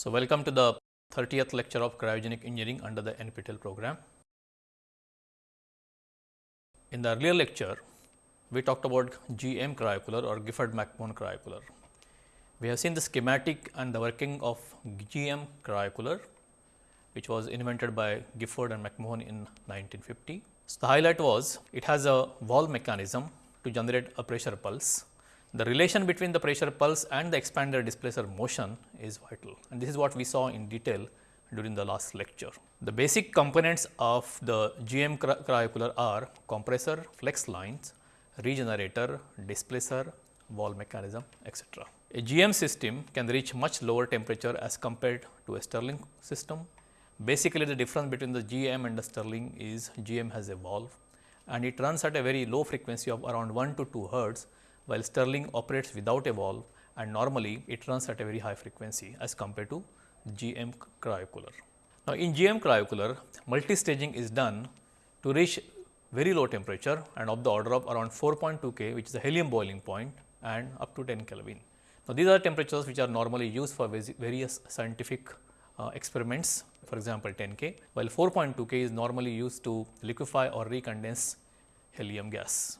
So, welcome to the 30th lecture of cryogenic engineering under the NPTEL program. In the earlier lecture, we talked about GM cryocooler or Gifford McMahon cryocooler. We have seen the schematic and the working of GM cryocooler, which was invented by Gifford and McMahon in 1950. So, the highlight was it has a valve mechanism to generate a pressure pulse the relation between the pressure pulse and the expander displacer motion is vital and this is what we saw in detail during the last lecture. The basic components of the GM cryocooler are compressor, flex lines, regenerator, displacer, valve mechanism etc. A GM system can reach much lower temperature as compared to a Stirling system. Basically, the difference between the GM and the Stirling is GM has a valve and it runs at a very low frequency of around 1 to 2 hertz while Stirling operates without a valve and normally it runs at a very high frequency as compared to GM cryocooler. Now, in GM cryocooler multi-staging is done to reach very low temperature and of the order of around 4.2 K which is the helium boiling point and up to 10 Kelvin. Now, these are temperatures which are normally used for various scientific uh, experiments for example, 10 K while 4.2 K is normally used to liquefy or recondense helium gas.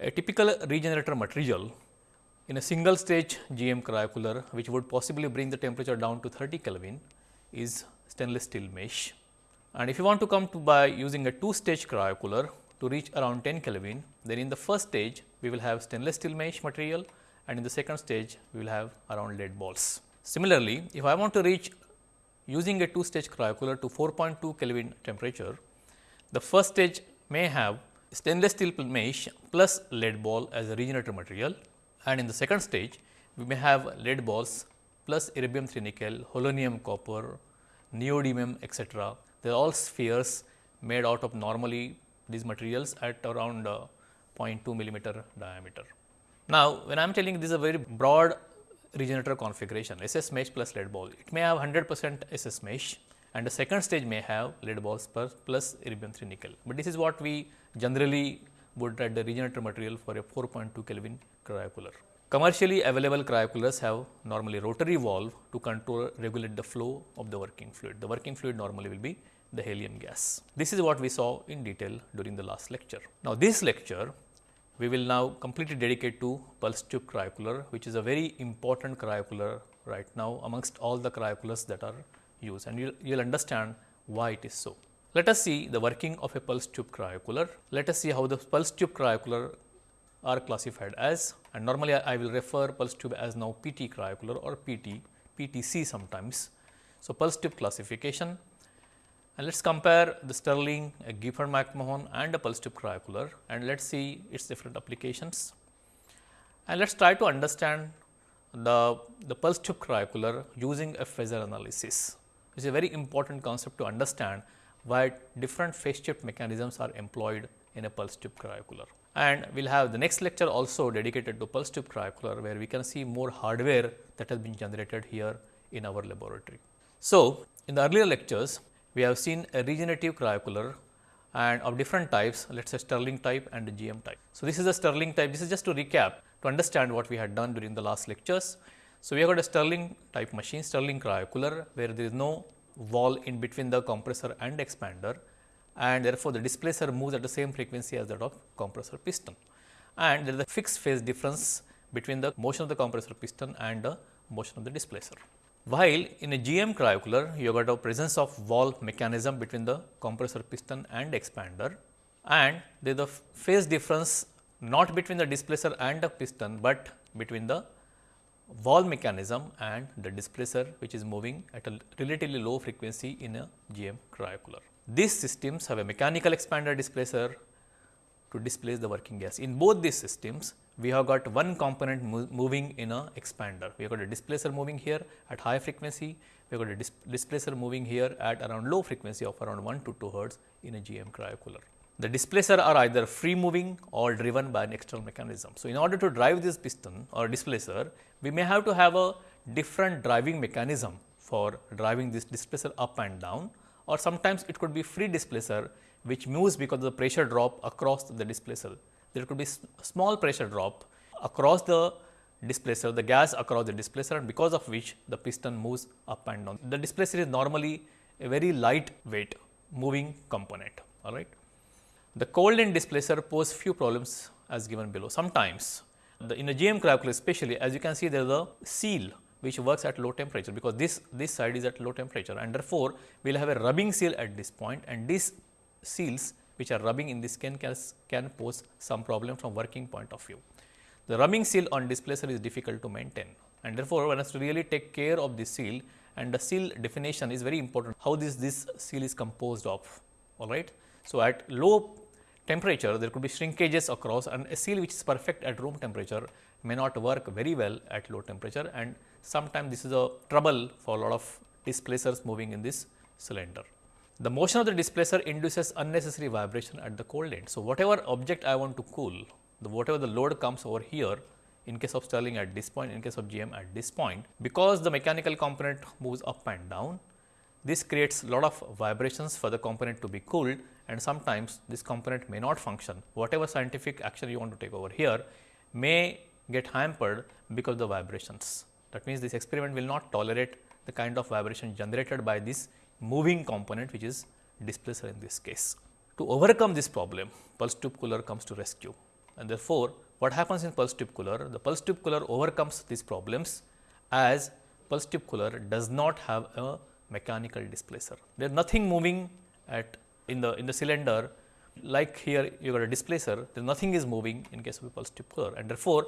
A typical regenerator material in a single stage GM cryocooler which would possibly bring the temperature down to 30 Kelvin is stainless steel mesh. And if you want to come to by using a two stage cryocooler to reach around 10 Kelvin, then in the first stage we will have stainless steel mesh material and in the second stage we will have around lead balls. Similarly, if I want to reach using a two stage cryocooler to 4.2 Kelvin temperature, the first stage may have stainless steel mesh plus lead ball as a regenerator material and in the second stage we may have lead balls plus erbium 3 nickel, holmium copper, neodymium etc. They are all spheres made out of normally these materials at around uh, 0.2 millimeter diameter. Now, when I am telling this is a very broad regenerator configuration SS mesh plus lead ball, it may have 100 percent SS mesh and the second stage may have lead balls plus, plus erbium 3 nickel, but this is what we generally would write the regenerator material for a 4.2 Kelvin cryocooler. Commercially available cryocoolers have normally rotary valve to control regulate the flow of the working fluid. The working fluid normally will be the helium gas. This is what we saw in detail during the last lecture. Now, this lecture we will now completely dedicate to pulse tube cryocooler which is a very important cryocooler right now amongst all the cryocoolers that are used and you will understand why it is so. Let us see the working of a pulse tube cryocooler. Let us see how the pulse tube cryocooler are classified as and normally I, I will refer pulse tube as now PT cryocooler or PT, PTC sometimes. So, pulse tube classification and let us compare the Stirling, a Gifford McMahon and a pulse tube cryocooler and let us see its different applications. And let us try to understand the, the pulse tube cryocooler using a phasor analysis. It is a very important concept to understand why different phase shift mechanisms are employed in a pulse tube cryocooler. And we will have the next lecture also dedicated to pulse tube cryocooler, where we can see more hardware that has been generated here in our laboratory. So, in the earlier lectures, we have seen a regenerative cryocooler and of different types, let us say Stirling type and GM type. So, this is a Stirling type, this is just to recap to understand what we had done during the last lectures. So, we have got a Stirling type machine, Stirling cryocooler, where there is no valve in between the compressor and expander and therefore, the displacer moves at the same frequency as that of compressor piston and there is a fixed phase difference between the motion of the compressor piston and the motion of the displacer. While in a GM cryocooler, you have got a presence of valve mechanism between the compressor piston and expander and there is a phase difference not between the displacer and the piston, but between the valve mechanism and the displacer which is moving at a relatively low frequency in a GM cryocooler. These systems have a mechanical expander displacer to displace the working gas. In both these systems, we have got one component mo moving in a expander. We have got a displacer moving here at high frequency, we have got a dis displacer moving here at around low frequency of around 1 to 2 hertz in a GM cryocooler. The displacer are either free moving or driven by an external mechanism. So, in order to drive this piston or displacer, we may have to have a different driving mechanism for driving this displacer up and down or sometimes it could be free displacer which moves because of the pressure drop across the displacer. There could be small pressure drop across the displacer, the gas across the displacer and because of which the piston moves up and down. The displacer is normally a very light weight moving component, all right. The cold end displacer pose few problems as given below. Sometimes the, in a GM cryocooler especially as you can see there is a seal which works at low temperature because this, this side is at low temperature and therefore, we will have a rubbing seal at this point and these seals which are rubbing in this can, can pose some problem from working point of view. The rubbing seal on displacer is difficult to maintain and therefore, one has to really take care of the seal and the seal definition is very important how this, this seal is composed of all right. So, at low temperature there could be shrinkages across and a seal which is perfect at room temperature may not work very well at low temperature and sometimes this is a trouble for a lot of displacers moving in this cylinder. The motion of the displacer induces unnecessary vibration at the cold end. So, whatever object I want to cool, the whatever the load comes over here in case of Stirling at this point, in case of GM at this point, because the mechanical component moves up and down, this creates lot of vibrations for the component to be cooled and sometimes this component may not function. Whatever scientific action you want to take over here may get hampered because of the vibrations. That means, this experiment will not tolerate the kind of vibration generated by this moving component which is displacer in this case. To overcome this problem, pulse tube cooler comes to rescue and therefore, what happens in pulse tube cooler? The pulse tube cooler overcomes these problems as pulse tube cooler does not have a mechanical displacer. There is nothing moving at in the in the cylinder like here you got a displacer, there nothing is moving in case of a pulse tube cooler and therefore,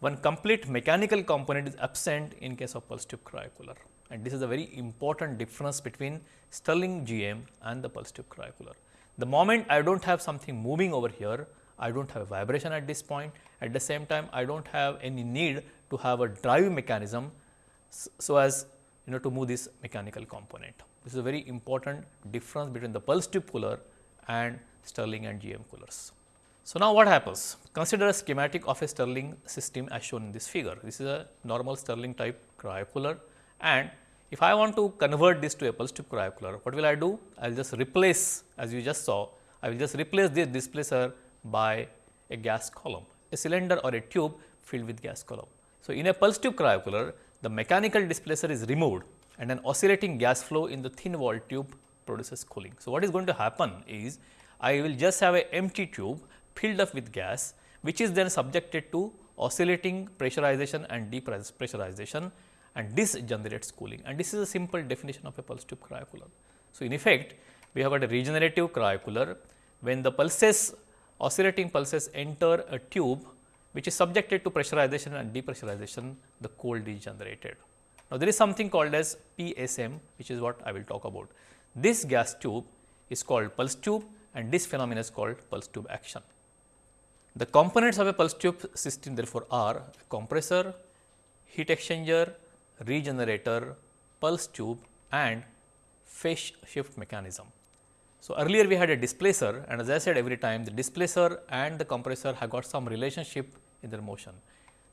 one complete mechanical component is absent in case of pulse tube cryocooler and this is a very important difference between Stirling GM and the pulse tube cryocooler. The moment I do not have something moving over here, I do not have a vibration at this point. At the same time, I do not have any need to have a drive mechanism so as you know to move this mechanical component. This is a very important difference between the pulse tube cooler and Stirling and GM coolers. So, now what happens? Consider a schematic of a Stirling system as shown in this figure. This is a normal Stirling type cryocooler and if I want to convert this to a pulse tube cryocooler, what will I do? I will just replace as you just saw, I will just replace this displacer by a gas column, a cylinder or a tube filled with gas column. So, in a pulse tube cryocooler, the mechanical displacer is removed and an oscillating gas flow in the thin wall tube produces cooling. So, what is going to happen is I will just have a empty tube filled up with gas which is then subjected to oscillating pressurization and depressurization and this generates cooling and this is a simple definition of a pulse tube cryocooler. So, in effect we have got a regenerative cryocooler when the pulses oscillating pulses enter a tube which is subjected to pressurization and depressurization, the cold is generated. Now, there is something called as PSM which is what I will talk about. This gas tube is called pulse tube and this phenomenon is called pulse tube action. The components of a pulse tube system therefore are compressor, heat exchanger, regenerator, pulse tube and phase shift mechanism. So, earlier we had a displacer and as I said every time the displacer and the compressor have got some relationship in their motion.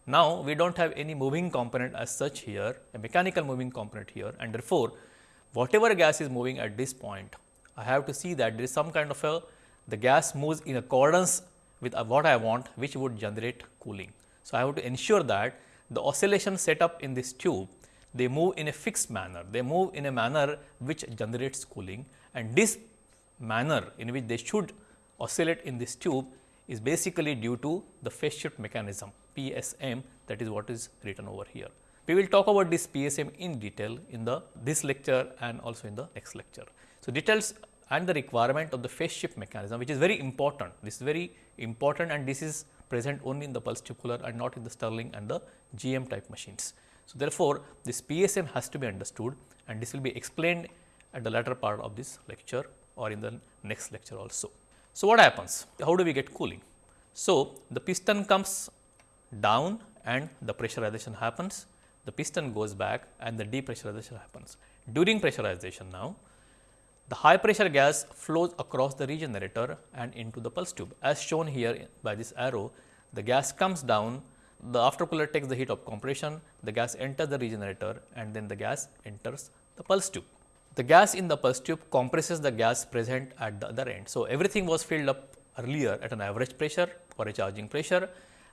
Now, we do not have any moving component as such here, a mechanical moving component here. And therefore, whatever gas is moving at this point, I have to see that there is some kind of a the gas moves in accordance with uh, what I want which would generate cooling. So, I have to ensure that the oscillation set up in this tube they move in a fixed manner, they move in a manner which generates cooling. And this manner in which they should oscillate in this tube is basically due to the phase shift mechanism PSM that is what is written over here. We will talk about this PSM in detail in the this lecture and also in the next lecture. So, details and the requirement of the phase shift mechanism which is very important. This is very important and this is present only in the pulse tube cooler and not in the Stirling and the GM type machines. So, therefore, this PSM has to be understood and this will be explained at the latter part of this lecture or in the next lecture also. So, what happens? How do we get cooling? So, the piston comes down and the pressurization happens, the piston goes back and the depressurization happens. During pressurization now, the high pressure gas flows across the regenerator and into the pulse tube. As shown here by this arrow, the gas comes down, the aftercooler takes the heat of compression, the gas enters the regenerator and then the gas enters the pulse tube. The gas in the pulse tube compresses the gas present at the other end. So, everything was filled up earlier at an average pressure or a charging pressure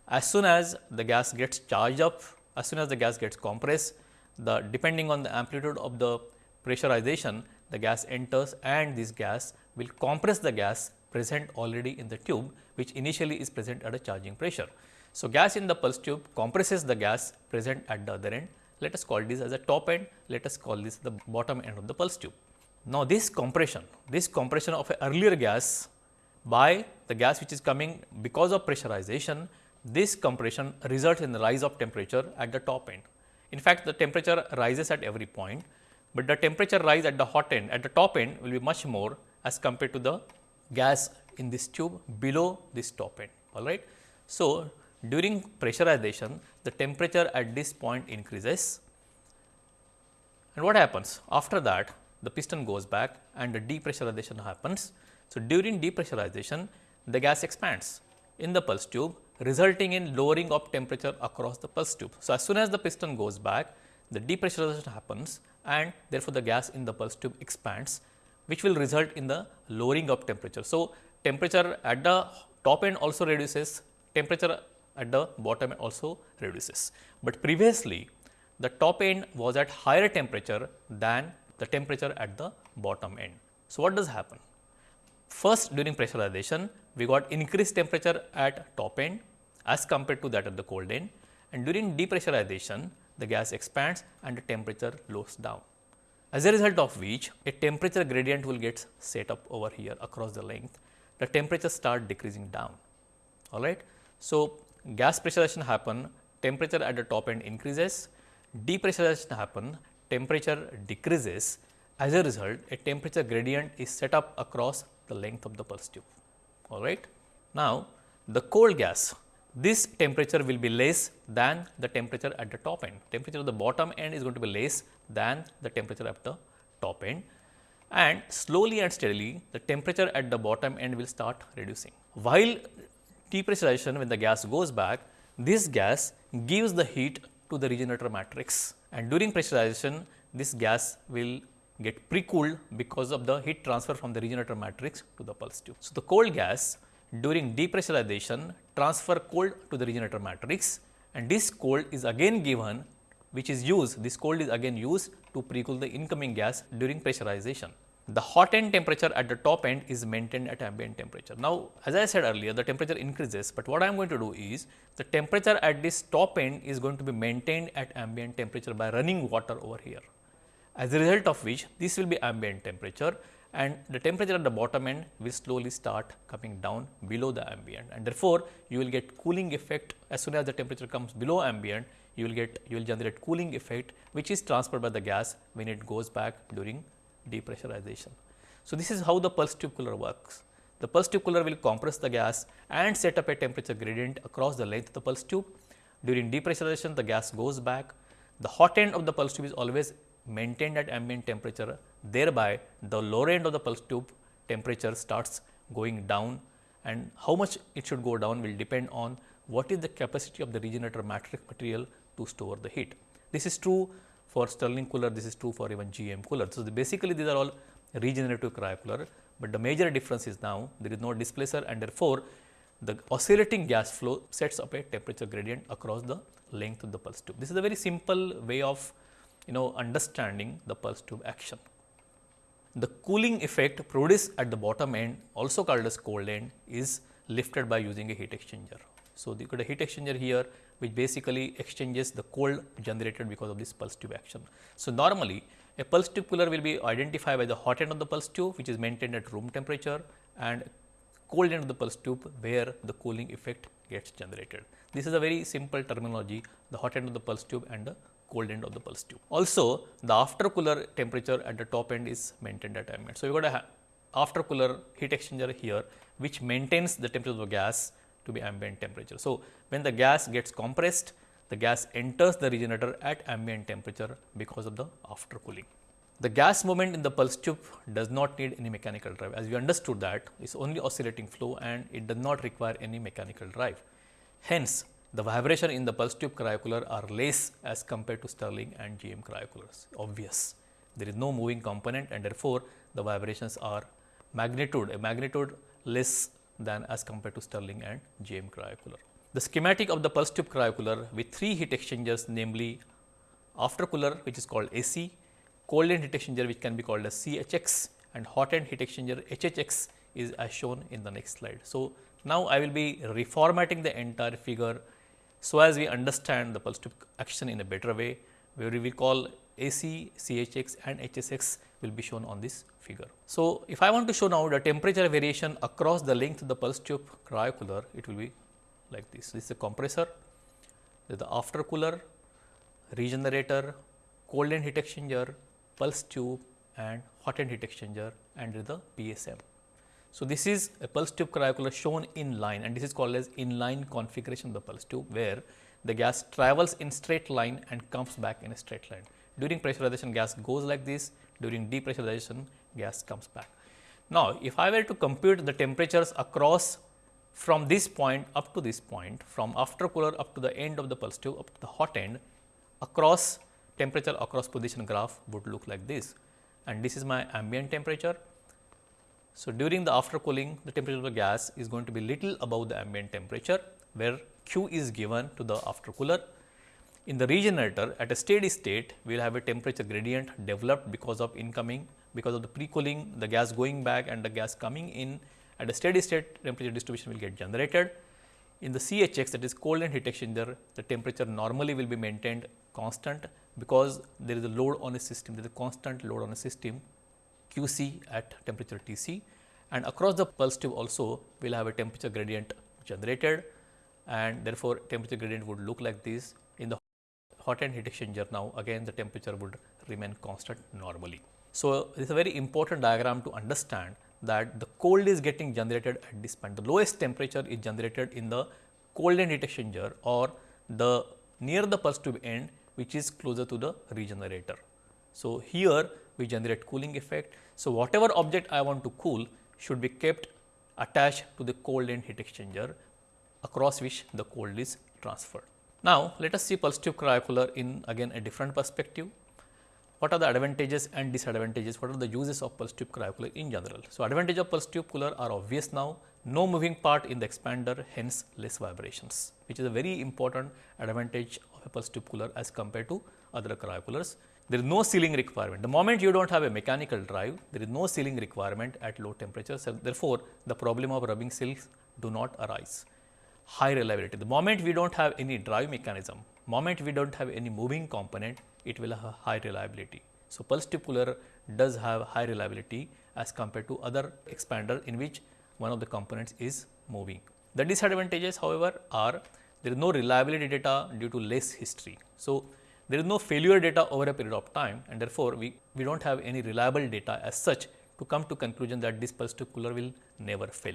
As soon as the gas gets charged up, as soon as the gas gets compressed, the depending on the amplitude of the pressurization, the gas enters and this gas will compress the gas present already in the tube, which initially is present at a charging pressure. So, gas in the pulse tube compresses the gas present at the other end. Let us call this as a top end, let us call this the bottom end of the pulse tube. Now, this compression, this compression of a earlier gas by the gas which is coming because of pressurization, this compression results in the rise of temperature at the top end. In fact, the temperature rises at every point, but the temperature rise at the hot end at the top end will be much more as compared to the gas in this tube below this top end all right. So, during pressurization the temperature at this point increases and what happens after that the piston goes back and the depressurization happens. So, during depressurization the gas expands in the pulse tube resulting in lowering of temperature across the pulse tube. So, as soon as the piston goes back the depressurization happens and therefore, the gas in the pulse tube expands which will result in the lowering of temperature. So, temperature at the top end also reduces, temperature at the bottom end also reduces. But previously the top end was at higher temperature than the temperature at the bottom end. So, what does happen? First during pressurization we got increased temperature at top end as compared to that at the cold end and during depressurization the gas expands and the temperature lowers down. As a result of which a temperature gradient will get set up over here across the length, the temperature start decreasing down. All right. So, gas pressurization happen, temperature at the top end increases, depressurization happen, temperature decreases. As a result, a temperature gradient is set up across the length of the pulse tube. All right. Now, the cold gas this temperature will be less than the temperature at the top end. Temperature of the bottom end is going to be less than the temperature at the top end and slowly and steadily the temperature at the bottom end will start reducing. While depressurization when the gas goes back, this gas gives the heat to the regenerator matrix and during pressurization this gas will get pre-cooled because of the heat transfer from the regenerator matrix to the pulse tube. So, the cold gas during depressurization transfer cold to the regenerator matrix and this cold is again given which is used this cold is again used to pre-cool the incoming gas during pressurization. The hot end temperature at the top end is maintained at ambient temperature. Now, as I said earlier the temperature increases, but what I am going to do is the temperature at this top end is going to be maintained at ambient temperature by running water over here. As a result of which this will be ambient temperature and the temperature at the bottom end will slowly start coming down below the ambient and therefore, you will get cooling effect as soon as the temperature comes below ambient you will get you will generate cooling effect which is transferred by the gas when it goes back during depressurization. So, this is how the pulse tube cooler works. The pulse tube cooler will compress the gas and set up a temperature gradient across the length of the pulse tube. During depressurization the gas goes back. The hot end of the pulse tube is always maintained at ambient temperature thereby the lower end of the pulse tube temperature starts going down and how much it should go down will depend on what is the capacity of the regenerator matrix material to store the heat. This is true for Stirling cooler, this is true for even GM cooler. So, the basically these are all regenerative cryocooler, but the major difference is now there is no displacer and therefore, the oscillating gas flow sets up a temperature gradient across the length of the pulse tube. This is a very simple way of you know understanding the pulse tube action. The cooling effect produced at the bottom end also called as cold end is lifted by using a heat exchanger. So, you got a heat exchanger here which basically exchanges the cold generated because of this pulse tube action. So, normally a pulse tube cooler will be identified by the hot end of the pulse tube which is maintained at room temperature and cold end of the pulse tube where the cooling effect gets generated. This is a very simple terminology the hot end of the pulse tube and the cold end of the pulse tube. Also the after cooler temperature at the top end is maintained at ambient. So, you got a after cooler heat exchanger here which maintains the temperature of the gas to be ambient temperature. So, when the gas gets compressed the gas enters the regenerator at ambient temperature because of the after cooling. The gas movement in the pulse tube does not need any mechanical drive as we understood that it is only oscillating flow and it does not require any mechanical drive. Hence, the vibration in the pulse tube cryocooler are less as compared to Stirling and GM cryocoolers, obvious. There is no moving component and therefore, the vibrations are magnitude, a magnitude less than as compared to Stirling and GM cryocooler. the schematic of the pulse tube cryocooler with three heat exchangers namely after cooler which is called AC, cold end heat exchanger which can be called as CHX and hot end heat exchanger HHX is as shown in the next slide. So, now I will be reformatting the entire figure so as we understand the pulse tube action in a better way where we will call AC, CHX and HSX will be shown on this figure. So, if I want to show now the temperature variation across the length of the pulse tube cryocooler, it will be like this. This is a compressor, this is the after cooler, regenerator, cold end heat exchanger, pulse tube and hot end heat exchanger and the PSM. So, this is a pulse tube cryocooler shown in line and this is called as inline configuration of the pulse tube where the gas travels in straight line and comes back in a straight line. During pressurization gas goes like this, during depressurization gas comes back. Now, if I were to compute the temperatures across from this point up to this point, from after cooler up to the end of the pulse tube up to the hot end, across temperature across position graph would look like this and this is my ambient temperature. So, during the after cooling the temperature of the gas is going to be little above the ambient temperature where Q is given to the after cooler in the regenerator at a steady state, we will have a temperature gradient developed because of incoming, because of the pre-cooling, the gas going back and the gas coming in at a steady state temperature distribution will get generated. In the CHX that is cold and heat exchanger, the temperature normally will be maintained constant because there is a load on a system, there is a constant load on a system QC at temperature Tc and across the pulse tube also we will have a temperature gradient generated and therefore, temperature gradient would look like this in the hot end heat exchanger now again the temperature would remain constant normally. So, this is a very important diagram to understand that the cold is getting generated at this point. The lowest temperature is generated in the cold end heat exchanger or the near the pulse tube end which is closer to the regenerator. So, here we generate cooling effect. So, whatever object I want to cool should be kept attached to the cold end heat exchanger across which the cold is transferred. Now, let us see pulse tube cryocooler in again a different perspective. What are the advantages and disadvantages? What are the uses of pulse tube cryocooler in general? So, advantage of pulse tube cooler are obvious now. No moving part in the expander, hence less vibrations, which is a very important advantage of a pulse tube cooler as compared to other cryocoolers. There is no sealing requirement. The moment you do not have a mechanical drive, there is no sealing requirement at low temperatures. So therefore, the problem of rubbing seals do not arise high reliability. The moment we do not have any drive mechanism, moment we do not have any moving component, it will have high reliability. So, pulse cooler does have high reliability as compared to other expander in which one of the components is moving. The disadvantages however, are there is no reliability data due to less history. So, there is no failure data over a period of time and therefore, we, we do not have any reliable data as such to come to conclusion that this pulse tube cooler will never fail.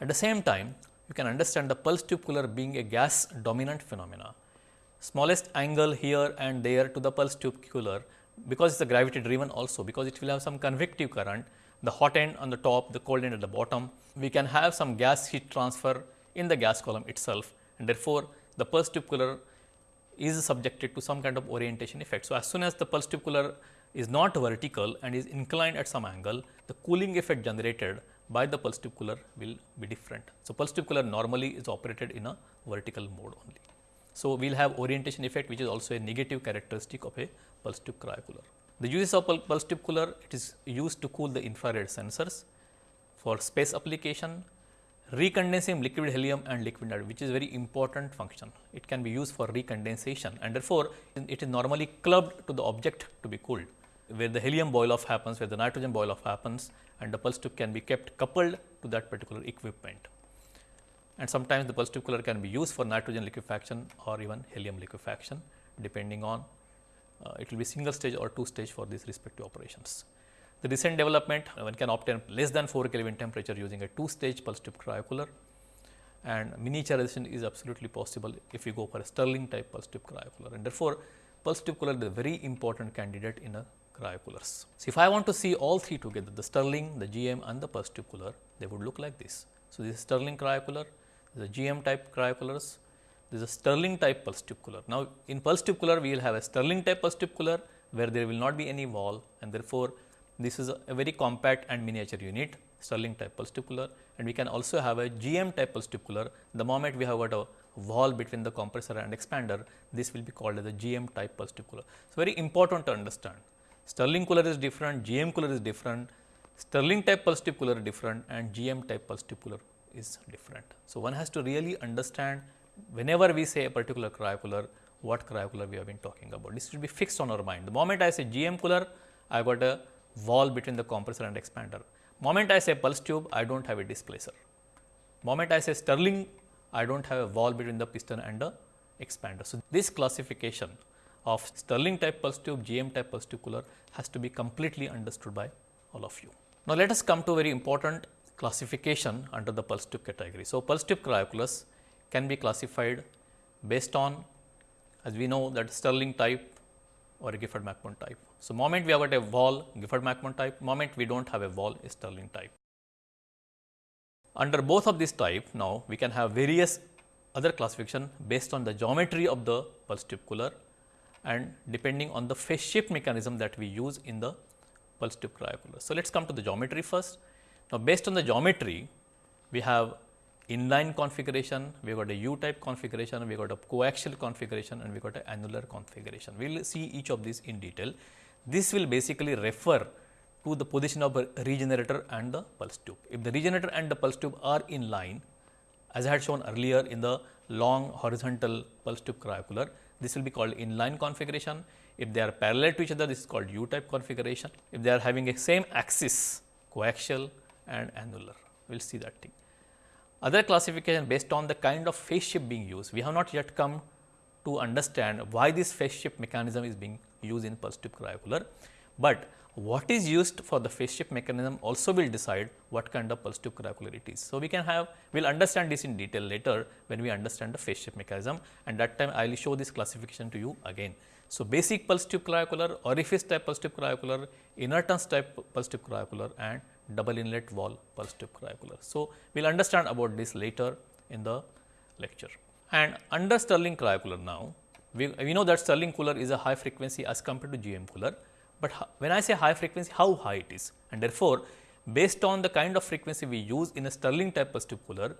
At the same time, you can understand the pulse tube cooler being a gas dominant phenomena. Smallest angle here and there to the pulse tube cooler because it is a gravity driven also because it will have some convective current, the hot end on the top, the cold end at the bottom. We can have some gas heat transfer in the gas column itself and therefore, the pulse tube cooler is subjected to some kind of orientation effect. So, as soon as the pulse cooler is not vertical and is inclined at some angle, the cooling effect generated by the pulse cooler will be different. So, pulse cooler normally is operated in a vertical mode only. So, we will have orientation effect which is also a negative characteristic of a pulse tube cryocooler. The uses of pulse tube cooler it is used to cool the infrared sensors for space application, recondensing liquid helium and liquid nitrogen which is very important function. It can be used for recondensation and therefore, it is normally clubbed to the object to be cooled where the helium boil off happens, where the nitrogen boil off happens and the pulse tube can be kept coupled to that particular equipment. And sometimes the pulse tube cooler can be used for nitrogen liquefaction or even helium liquefaction depending on uh, it will be single stage or two stage for these respective operations. The recent development uh, one can obtain less than 4 Kelvin temperature using a two stage pulse tube cryocooler and miniaturization is absolutely possible if you go for a Stirling type pulse tube cryocooler and therefore, pulse tube cooler is a very important candidate in a cryocoolers. So, if I want to see all three together the Stirling, the GM and the pulse tube cooler they would look like this. So, this is Stirling cryocooler, the GM type cryocoolers, this is a Stirling type pulse tube cooler. Now, in pulse tube cooler we will have a Stirling type pulse tube cooler where there will not be any valve and therefore, this is a, very compact and miniature unit Stirling type pulse tube cooler and we can also have a GM type pulse tube cooler. The moment we have got a valve between the compressor and expander, this will be called as a GM type pulse tube cooler. So, very important to understand. Stirling cooler is different, GM cooler is different, Stirling type pulse tube cooler is different and GM type pulse tube cooler is different. So, one has to really understand whenever we say a particular cryocooler, what cryocooler we have been talking about. This should be fixed on our mind. The moment I say GM cooler, I got a valve between the compressor and expander. Moment I say pulse tube, I do not have a displacer. Moment I say Stirling, I do not have a valve between the piston and the expander. So, this classification of Stirling type pulse tube, GM type pulse tube cooler has to be completely understood by all of you. Now, let us come to very important classification under the pulse tube category. So, pulse tube cryocoolers can be classified based on as we know that Stirling type or a Gifford McMahon type. So, moment we have got a valve Gifford McMahon type, moment we do not have a valve Stirling type. Under both of these type now we can have various other classification based on the geometry of the pulse tube cooler and depending on the phase shift mechanism that we use in the pulse tube cryocooler. So, let us come to the geometry first. Now, based on the geometry we have inline configuration, we got a U type configuration, we got a coaxial configuration and we got a annular configuration. We will see each of these in detail. This will basically refer to the position of a regenerator and the pulse tube. If the regenerator and the pulse tube are in line, as I had shown earlier in the long horizontal pulse tube cryocooler, this will be called inline configuration. If they are parallel to each other, this is called U type configuration. If they are having a same axis, coaxial and annular, we will see that thing. Other classification based on the kind of phase shift being used, we have not yet come to understand why this phase shift mechanism is being used in pulse tube cryocooler, but what is used for the phase shift mechanism also will decide what kind of pulse tube cryocooler it is. So, we can have we will understand this in detail later when we understand the phase shift mechanism and that time I will show this classification to you again. So, basic pulse tube cryocooler, orifice type pulse tube cryocooler, inertance type pulse tube cryocooler and double inlet valve pulse tube cryocooler. So, we will understand about this later in the lecture. And under Stirling cryocooler now, we, we know that Stirling cooler is a high frequency as compared to GM cooler, but when I say high frequency, how high it is and therefore, based on the kind of frequency we use in a Stirling type pulse tube cooler,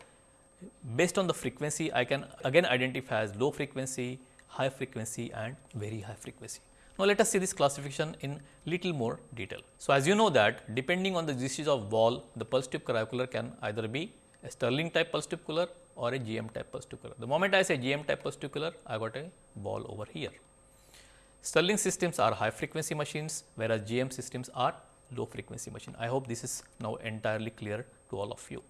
based on the frequency I can again identify as low frequency, high frequency and very high frequency. Now, let us see this classification in little more detail. So, as you know that depending on the disease of valve, the pulse tube cryocooler can either be a Stirling type pulse cooler or a GM type pulse cooler. The moment I say GM type pulse cooler, I got a ball over here. Stirling systems are high frequency machines, whereas GM systems are low frequency machine. I hope this is now entirely clear to all of you.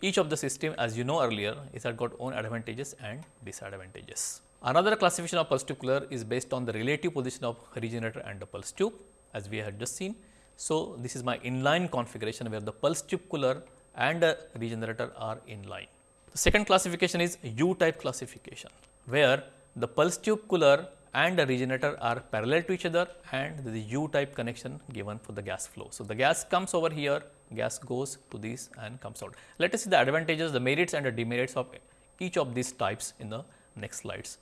Each of the system as you know earlier is had got own advantages and disadvantages. Another classification of pulse tube cooler is based on the relative position of regenerator and the pulse tube as we had just seen. So, this is my inline configuration where the pulse tube cooler and the regenerator are in line. The second classification is U type classification where the pulse tube cooler and the regenerator are parallel to each other and the U type connection given for the gas flow. So, the gas comes over here, gas goes to this and comes out. Let us see the advantages, the merits and the demerits of each of these types in the next slides.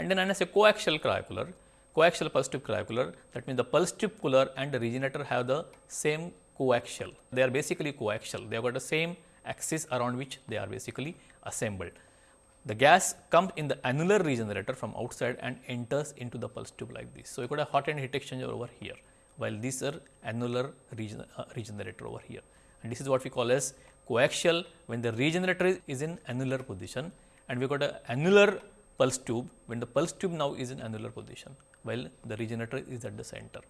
And then when I say coaxial cryocooler, coaxial pulse tube cryocooler that means the pulse tube cooler and the regenerator have the same coaxial. They are basically coaxial. They have got the same axis around which they are basically assembled. The gas comes in the annular regenerator from outside and enters into the pulse tube like this. So, you got a hot end heat exchanger over here, while these are annular regen uh, regenerator over here. And this is what we call as coaxial when the regenerator is, is in annular position and we got a annular pulse tube when the pulse tube now is in annular position while the regenerator is at the center.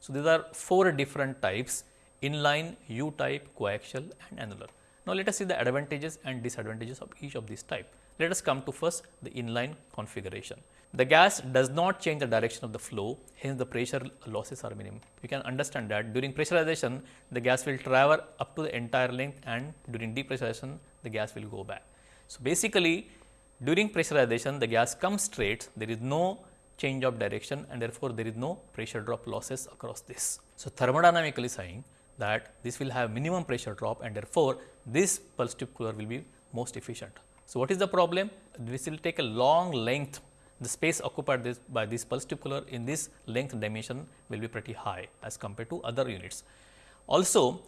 So, these are four different types inline, U type, coaxial and annular. Now, let us see the advantages and disadvantages of each of these type. Let us come to first the inline configuration. The gas does not change the direction of the flow, hence the pressure losses are minimum. You can understand that during pressurization, the gas will travel up to the entire length and during depressurization, the gas will go back. So, basically during pressurization, the gas comes straight, there is no change of direction and therefore, there is no pressure drop losses across this. So, thermodynamically saying that this will have minimum pressure drop and therefore, this pulse tube cooler will be most efficient. So, what is the problem? This will take a long length the space occupied this by this pulse tube cooler in this length dimension will be pretty high as compared to other units. Also,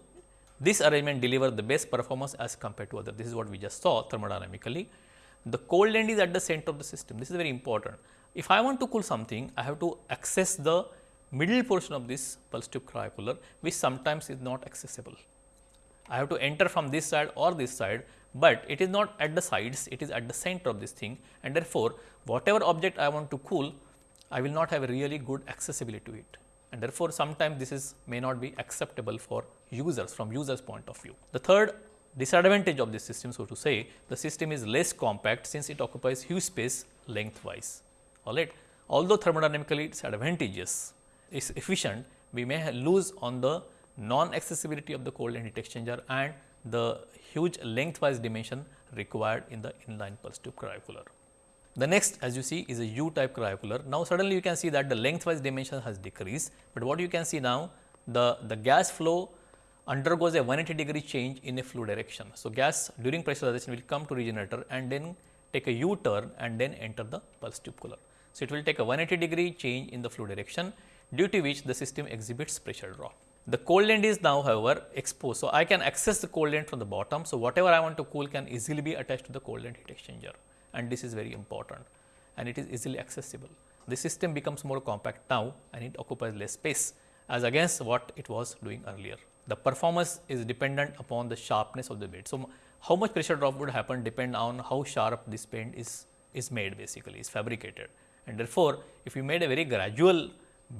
this arrangement deliver the best performance as compared to other. This is what we just saw thermodynamically. The cold end is at the center of the system. This is very important. If I want to cool something, I have to access the middle portion of this pulse tube cryocooler, which sometimes is not accessible. I have to enter from this side or this side, but it is not at the sides, it is at the center of this thing and therefore, whatever object I want to cool, I will not have a really good accessibility to it and therefore, sometimes this is may not be acceptable for users from users point of view. The third disadvantage of this system so to say the system is less compact since it occupies huge space lengthwise all right. Although thermodynamically it is advantageous is efficient we may lose on the non accessibility of the cold end heat exchanger and the huge lengthwise dimension required in the inline pulse tube cryocooler. The next as you see is a U type cryocooler. Now, suddenly you can see that the lengthwise dimension has decreased, but what you can see now the, the gas flow undergoes a 180 degree change in a flow direction. So, gas during pressurization will come to regenerator and then take a U turn and then enter the pulse tube cooler. So, it will take a 180 degree change in the flow direction due to which the system exhibits pressure drop. The cold end is now however exposed. So, I can access the cold end from the bottom. So, whatever I want to cool can easily be attached to the cold end heat exchanger and this is very important and it is easily accessible. The system becomes more compact now and it occupies less space as against what it was doing earlier. The performance is dependent upon the sharpness of the bed. So, how much pressure drop would happen depend on how sharp this bend is, is made basically is fabricated and therefore, if you made a very gradual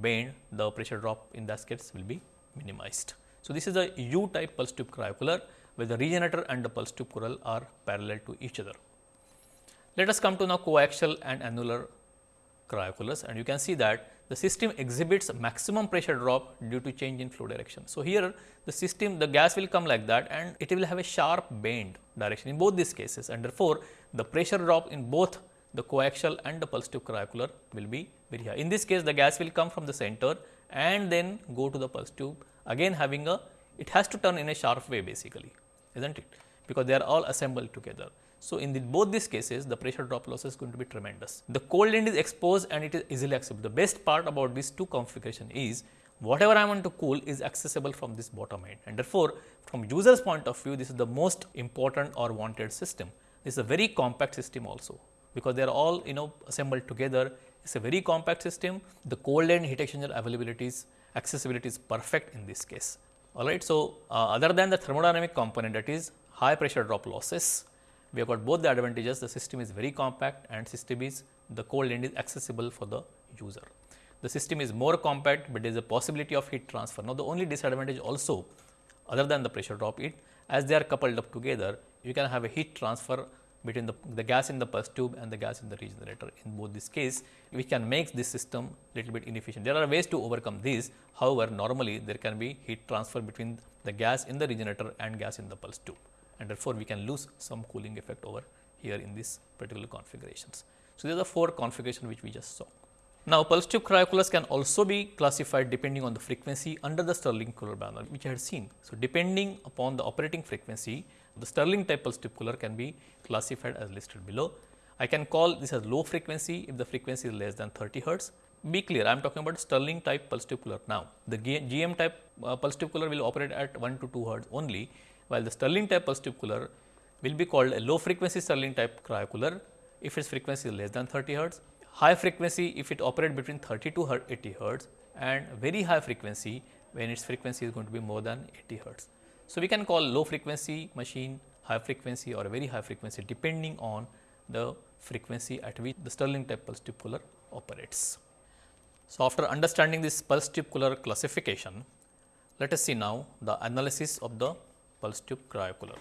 bend the pressure drop in that case will be minimized. So, this is a U type pulse tube cryocooler where the regenerator and the pulse tube cooler are parallel to each other. Let us come to now coaxial and annular cryocoolers and you can see that the system exhibits maximum pressure drop due to change in flow direction. So, here the system the gas will come like that and it will have a sharp bend direction in both these cases and therefore, the pressure drop in both the coaxial and the pulse tube cryocooler will be very high. In this case the gas will come from the center and then go to the pulse tube again having a it has to turn in a sharp way basically is not it because they are all assembled together. So, in the, both these cases the pressure drop loss is going to be tremendous. The cold end is exposed and it is easily accessible. The best part about these two configuration is whatever I want to cool is accessible from this bottom end and therefore, from user's point of view this is the most important or wanted system. This is a very compact system also because they are all you know assembled together. It is a very compact system. The cold end heat exchanger availability is accessibility is perfect in this case. Alright. So, uh, other than the thermodynamic component that is high pressure drop losses we have got both the advantages the system is very compact and system is the cold end is accessible for the user. The system is more compact, but there is a possibility of heat transfer. Now, the only disadvantage also other than the pressure drop it as they are coupled up together you can have a heat transfer between the, the gas in the pulse tube and the gas in the regenerator. In both this case, we can make this system little bit inefficient. There are ways to overcome this. However, normally there can be heat transfer between the gas in the regenerator and gas in the pulse tube and therefore, we can lose some cooling effect over here in these particular configurations. So, these are the four configuration which we just saw. Now, pulse tube cryocoolers can also be classified depending on the frequency under the Stirling cooler banner which I had seen. So, depending upon the operating frequency, the Stirling type pulse tube cooler can be classified as listed below. I can call this as low frequency if the frequency is less than 30 hertz. Be clear, I am talking about Stirling type pulse tube cooler now. The GM type uh, pulse tube cooler will operate at 1 to 2 hertz only while the Stirling type pulse tube cooler will be called a low frequency Stirling type cryocooler if its frequency is less than 30 hertz, high frequency if it operates between 30 to 80 hertz and very high frequency when its frequency is going to be more than 80 hertz. So, we can call low frequency machine high frequency or very high frequency depending on the frequency at which the Stirling type pulse tube cooler operates. So, after understanding this pulse tube cooler classification, let us see now the analysis of the pulse tube cryocooler.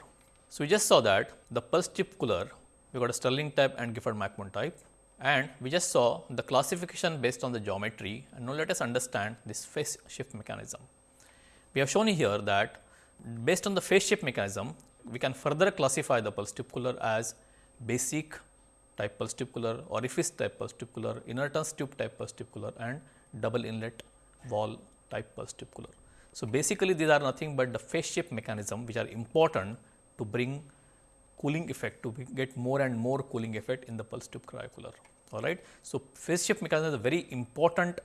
So, we just saw that the pulse tube cooler we got a Stirling type and Gifford McMahon type and we just saw the classification based on the geometry and now let us understand this phase shift mechanism. We have shown here that based on the phase shift mechanism we can further classify the pulse tube cooler as basic type pulse tube cooler, orifice type pulse tube cooler, inertance tube type pulse tube cooler and double inlet valve type pulse tube cooler. So, basically these are nothing but the phase shift mechanism which are important to bring cooling effect to get more and more cooling effect in the pulse tube cryocooler. all right. So, phase shift mechanism is a very important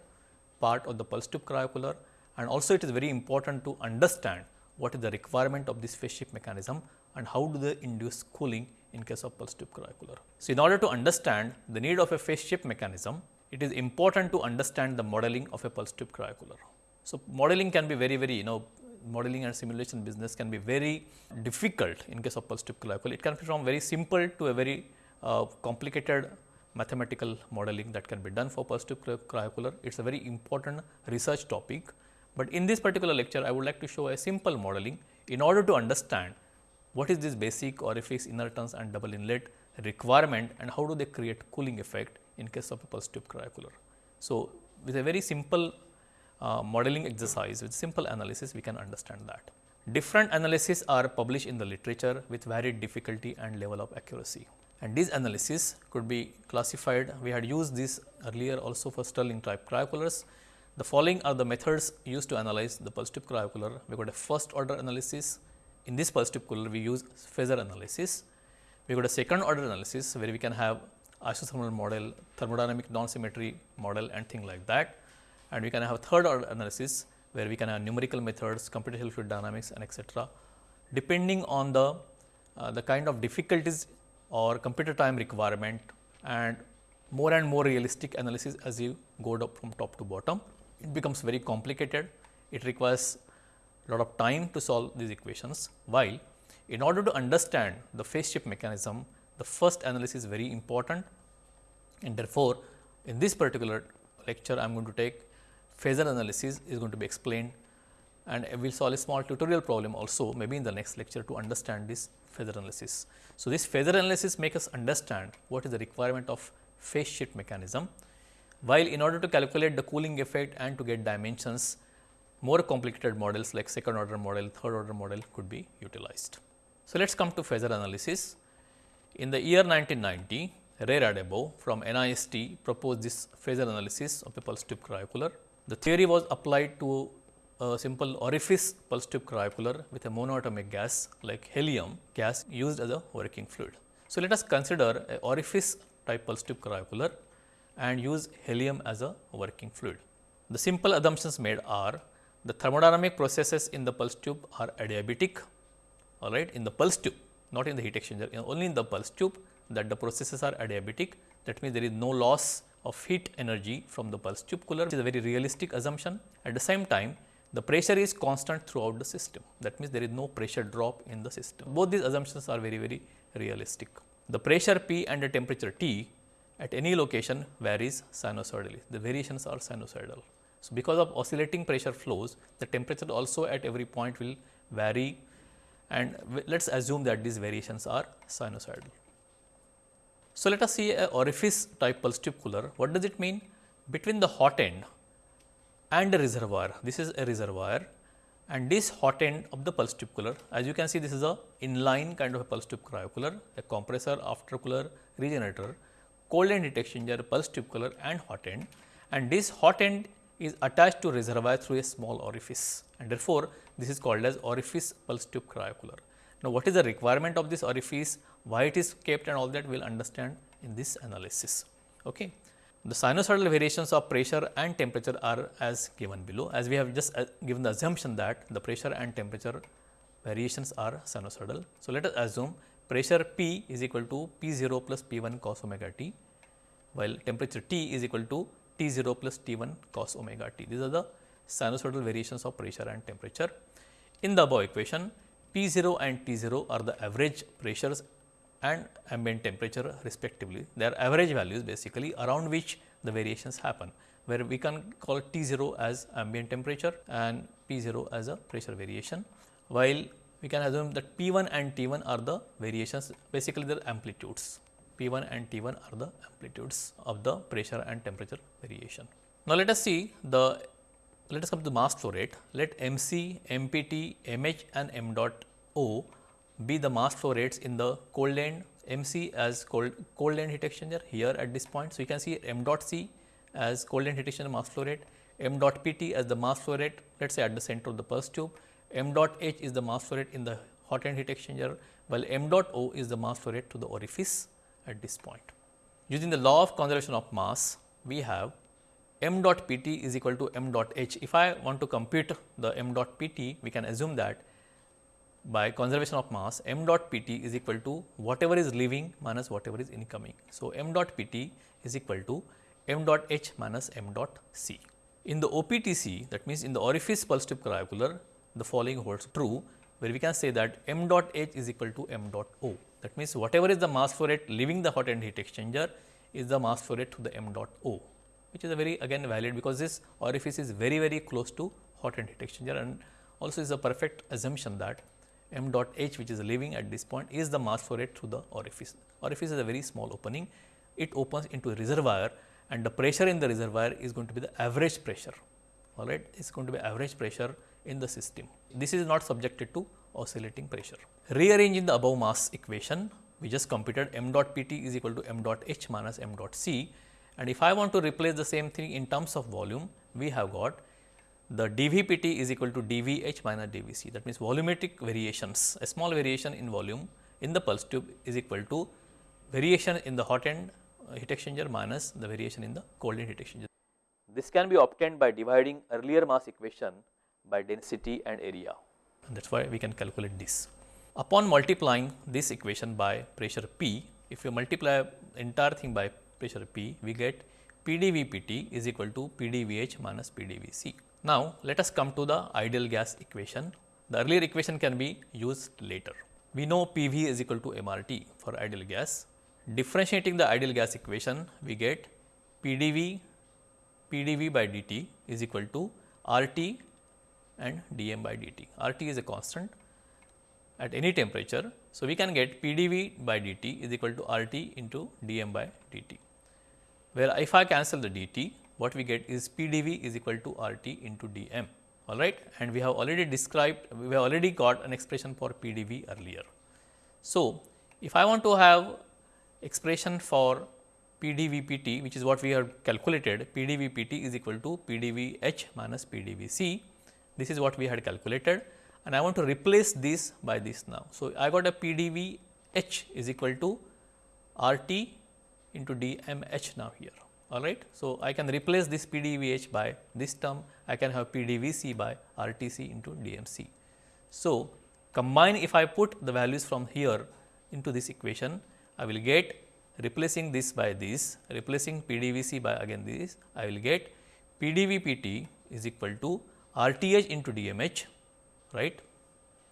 part of the pulse tube cryocooler and also it is very important to understand what is the requirement of this phase shift mechanism and how do they induce cooling in case of pulse tube cryocooler. So, in order to understand the need of a phase shift mechanism, it is important to understand the modeling of a pulse tube cryocooler. So, modeling can be very very you know modeling and simulation business can be very difficult in case of pulse tube cryocooler. It can be from very simple to a very uh, complicated mathematical modeling that can be done for pulse tube cryocooler. It is a very important research topic, but in this particular lecture I would like to show a simple modeling in order to understand what is this basic orifice inertance and double inlet requirement and how do they create cooling effect in case of a pulse cryocooler. So, with a very simple uh, modeling exercise with simple analysis we can understand that. Different analyses are published in the literature with varied difficulty and level of accuracy and these analysis could be classified. We had used this earlier also for Stirling type cryocoolers. The following are the methods used to analyze the pulse tube cryocooler. We got a first order analysis. In this pulse tube cooler, we use phasor analysis. We got a second order analysis where we can have isothermal model, thermodynamic non-symmetry model and thing like that. And we can have third order analysis where we can have numerical methods, computational fluid dynamics and etc. Depending on the, uh, the kind of difficulties or computer time requirement and more and more realistic analysis as you go from top to bottom. It becomes very complicated. It requires a lot of time to solve these equations, while in order to understand the phase shift mechanism, the first analysis is very important and therefore, in this particular lecture I am going to take phasor analysis is going to be explained and we will solve a small tutorial problem also maybe in the next lecture to understand this phasor analysis. So, this phasor analysis make us understand what is the requirement of phase shift mechanism, while in order to calculate the cooling effect and to get dimensions, more complicated models like second order model, third order model could be utilized. So, let us come to phasor analysis. In the year 1990, Ray Radebaugh from NIST proposed this phasor analysis of a pulse tube cryocooler. The theory was applied to a simple orifice pulse tube cryocooler with a monoatomic gas like helium gas used as a working fluid. So, let us consider a orifice type pulse tube cryocooler and use helium as a working fluid. The simple assumptions made are the thermodynamic processes in the pulse tube are adiabatic all right in the pulse tube not in the heat exchanger only in the pulse tube that the processes are adiabatic that means there is no loss of heat energy from the pulse tube cooler which is a very realistic assumption at the same time the pressure is constant throughout the system. That means there is no pressure drop in the system. Both these assumptions are very, very realistic. The pressure P and the temperature T at any location varies sinusoidally. The variations are sinusoidal. So, because of oscillating pressure flows, the temperature also at every point will vary and let us assume that these variations are sinusoidal. So, let us see a orifice type pulse tube cooler. What does it mean? Between the hot end and a reservoir. This is a reservoir and this hot end of the pulse tube cooler as you can see this is a inline kind of a pulse tube cryocooler, a compressor, after cooler, regenerator, cold end heat exchanger, pulse tube cooler and hot end and this hot end is attached to reservoir through a small orifice and therefore, this is called as orifice pulse tube cryocooler. Now, what is the requirement of this orifice, why it is kept and all that we will understand in this analysis. Okay. The sinusoidal variations of pressure and temperature are as given below as we have just uh, given the assumption that the pressure and temperature variations are sinusoidal. So, let us assume pressure P is equal to P 0 plus P 1 cos omega t while temperature T is equal to T 0 plus T 1 cos omega t. These are the sinusoidal variations of pressure and temperature. In the above equation P 0 and T 0 are the average pressures and ambient temperature respectively. They are average values basically around which the variations happen, where we can call T 0 as ambient temperature and P 0 as a pressure variation, while we can assume that P 1 and T 1 are the variations basically their amplitudes. P 1 and T 1 are the amplitudes of the pressure and temperature variation. Now, let us see the let us come to the mass flow rate. Let m c, m p t, m h and m dot o be the mass flow rates in the cold end MC as cold, cold end heat exchanger here at this point. So, you can see m dot C as cold end heat exchanger mass flow rate, m dot PT as the mass flow rate let us say at the center of the pulse tube, m dot H is the mass flow rate in the hot end heat exchanger while m dot O is the mass flow rate to the orifice at this point. using the law of conservation of mass, we have m dot p t is equal to m dot h. If I want to compute the m dot p t, we can assume that by conservation of mass m dot p t is equal to whatever is leaving minus whatever is incoming. So, m dot p t is equal to m dot h minus m dot c. In the OPTC that means, in the orifice pulse tube cryocooler the following holds true where we can say that m dot h is equal to m dot o. That means, whatever is the mass flow rate leaving the hot end heat exchanger is the mass flow rate to the m dot o which is a very again valid because this orifice is very very close to hot end heat exchanger and also is a perfect assumption that m dot h which is leaving at this point is the mass flow rate through the orifice. Orifice is a very small opening, it opens into a reservoir and the pressure in the reservoir is going to be the average pressure all right it is going to be average pressure in the system. This is not subjected to oscillating pressure. Rearranging the above mass equation we just computed m dot p t is equal to m dot h minus m dot c and if I want to replace the same thing in terms of volume we have got the dVpt is equal to dVh minus dVc that means volumetric variations a small variation in volume in the pulse tube is equal to variation in the hot end uh, heat exchanger minus the variation in the cold end heat exchanger. This can be obtained by dividing earlier mass equation by density and area and that is why we can calculate this. Upon multiplying this equation by pressure P, if you multiply entire thing by pressure P, we get PdVpt is equal to PdVh minus PdVc. Now, let us come to the ideal gas equation. The earlier equation can be used later. We know PV is equal to MRT for ideal gas. Differentiating the ideal gas equation, we get PdV, PdV by dt is equal to RT and dm by dt. RT is a constant at any temperature. So, we can get PdV by dt is equal to RT into dm by dt, where if I cancel the dt, what we get is PdV is equal to RT into dm all right and we have already described we have already got an expression for PdV earlier. So, if I want to have expression for PdVpt which is what we have calculated PdVpt is equal to PdVh minus PdVc this is what we had calculated and I want to replace this by this now. So, I got a PdVh is equal to RT into dmh now here all right. So, I can replace this PdVh by this term, I can have PdVc by RTc into DMC. So, combine if I put the values from here into this equation, I will get replacing this by this, replacing PdVc by again this, I will get PdVpt is equal to RTh into DMH, right.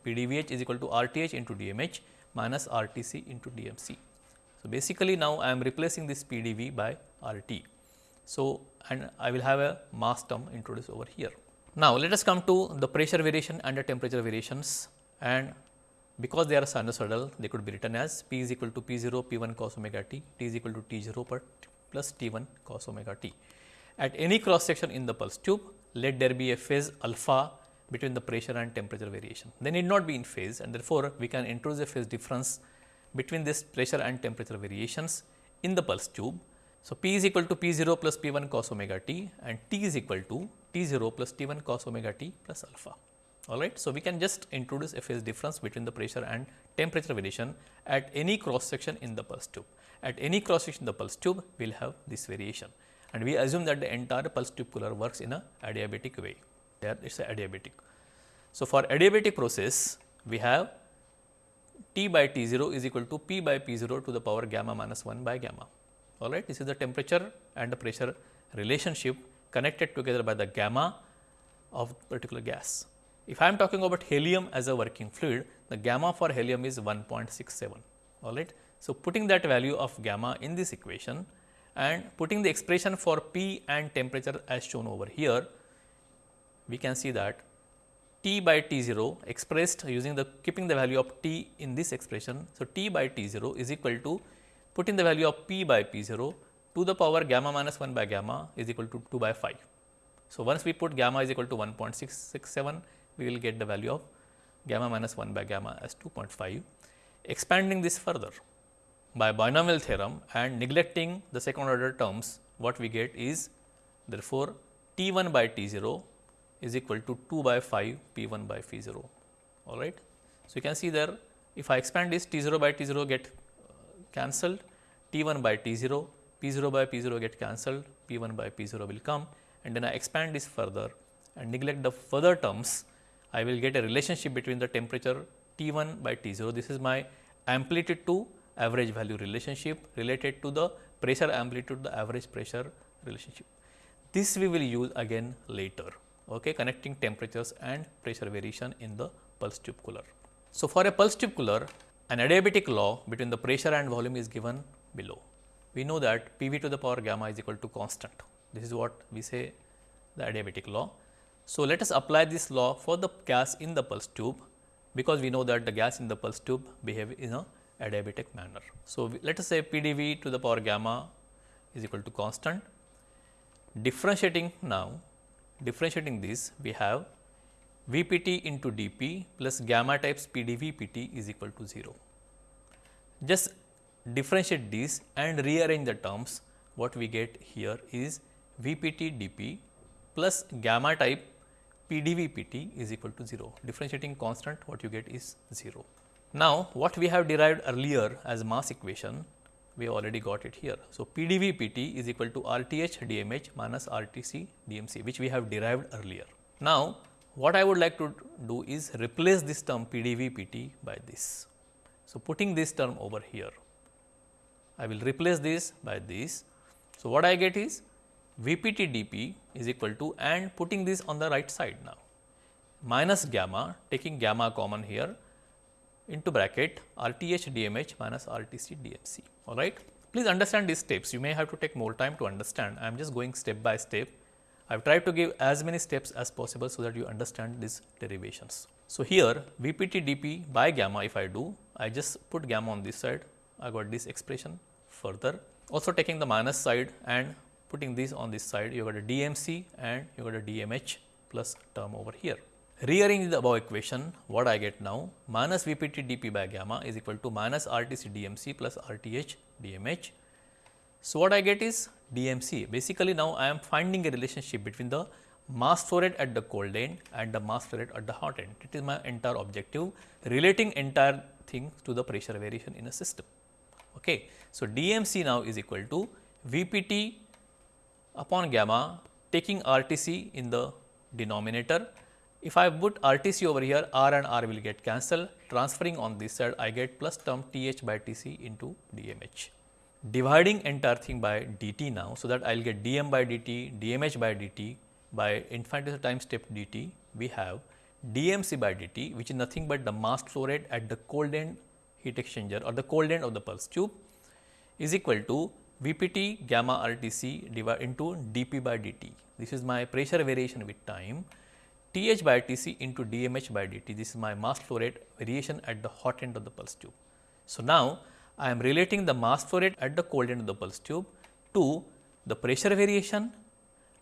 PdVh is equal to RTh into DMH minus RTc into DMC. So, basically now I am replacing this PDV by RT. So, and I will have a mass term introduced over here. Now, let us come to the pressure variation and the temperature variations and because they are sinusoidal they could be written as P is equal to P 0 P 1 cos omega t, T is equal to T 0 per plus T 1 cos omega t. At any cross section in the pulse tube, let there be a phase alpha between the pressure and temperature variation. They need not be in phase and therefore, we can introduce a phase difference between this pressure and temperature variations in the pulse tube. So, P is equal to P 0 plus P 1 cos omega t and T is equal to T 0 plus T 1 cos omega t plus alpha. All right. So, we can just introduce a phase difference between the pressure and temperature variation at any cross section in the pulse tube. At any cross section in the pulse tube, we will have this variation and we assume that the entire pulse tube cooler works in a adiabatic way. There it is adiabatic. So, for adiabatic process, we have T by T 0 is equal to P by P 0 to the power gamma minus 1 by gamma. All right. This is the temperature and the pressure relationship connected together by the gamma of particular gas. If I am talking about helium as a working fluid, the gamma for helium is 1.67. All right. So, putting that value of gamma in this equation and putting the expression for P and temperature as shown over here, we can see that t by t 0 expressed using the keeping the value of t in this expression. So, t by t 0 is equal to putting the value of p by p 0 to the power gamma minus 1 by gamma is equal to 2 by 5. So, once we put gamma is equal to 1.667, we will get the value of gamma minus 1 by gamma as 2.5. Expanding this further by binomial theorem and neglecting the second order terms, what we get is therefore, T 1 by T 0 is equal to 2 by 5 P 1 by phi 0 all right. So, you can see there if I expand this T 0 by T 0 get uh, cancelled T 1 by T 0 P 0 by P 0 get cancelled, P 1 by P 0 will come and then I expand this further and neglect the further terms, I will get a relationship between the temperature T 1 by T 0. This is my amplitude to average value relationship related to the pressure amplitude the average pressure relationship. This we will use again later, okay, connecting temperatures and pressure variation in the pulse tube cooler. So, for a pulse tube cooler, an adiabatic law between the pressure and volume is given below. We know that P v to the power gamma is equal to constant. This is what we say the adiabatic law. So, let us apply this law for the gas in the pulse tube because we know that the gas in the pulse tube behave in a adiabatic manner. So, let us say P d v to the power gamma is equal to constant. Differentiating now, differentiating this we have V p t into d p plus gamma types P d v p t is equal to 0. Just differentiate these and rearrange the terms what we get here is V p t d p plus gamma type P d v p t is equal to 0. Differentiating constant what you get is 0. Now, what we have derived earlier as mass equation we already got it here. So, P d v p t is equal to R t h d m h minus R t c d m c which we have derived earlier. Now, what I would like to do is replace this term P d v p t by this. So, putting this term over here I will replace this by this. So, what I get is V p t d p is equal to and putting this on the right side now minus gamma taking gamma common here into bracket RTH DMH minus R t c d m c all right. Please understand these steps you may have to take more time to understand I am just going step by step. I have tried to give as many steps as possible so that you understand these derivations. So, here V p t d p by gamma if I do I just put gamma on this side I got this expression further also taking the minus side and putting this on this side you got a DMC and you got a DMH plus term over here. Rearranging the above equation what I get now minus Vpt dP by gamma is equal to minus RTC DMC plus RTH DMH. So, what I get is DMC basically now I am finding a relationship between the mass flow rate at the cold end and the mass flow rate at the hot end. It is my entire objective relating entire thing to the pressure variation in a system. Okay. So, DMC now is equal to Vpt upon gamma taking RTC in the denominator. If I put RTC over here, R and R will get cancelled, transferring on this side, I get plus term TH by TC into DMH. Dividing entire thing by dt now, so that I will get dm by dt, dmh by dt by infinitesimal time step dt, we have dmc by dt, which is nothing but the mass flow rate at the cold end heat exchanger or the cold end of the pulse tube is equal to Vpt gamma RTC divided into dP by dt. This is my pressure variation with time. Th by Tc into dmh by dt. This is my mass flow rate variation at the hot end of the pulse tube. So, now I am relating the mass flow rate at the cold end of the pulse tube to the pressure variation